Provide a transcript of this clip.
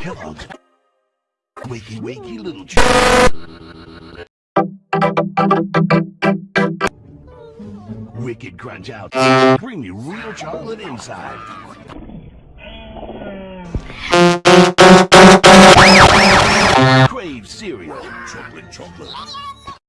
Kellogg's. Wakey, wakey, little chocolate. Wicked crunch out. Creamy real chocolate inside. Crave cereal. Chocolate, chocolate.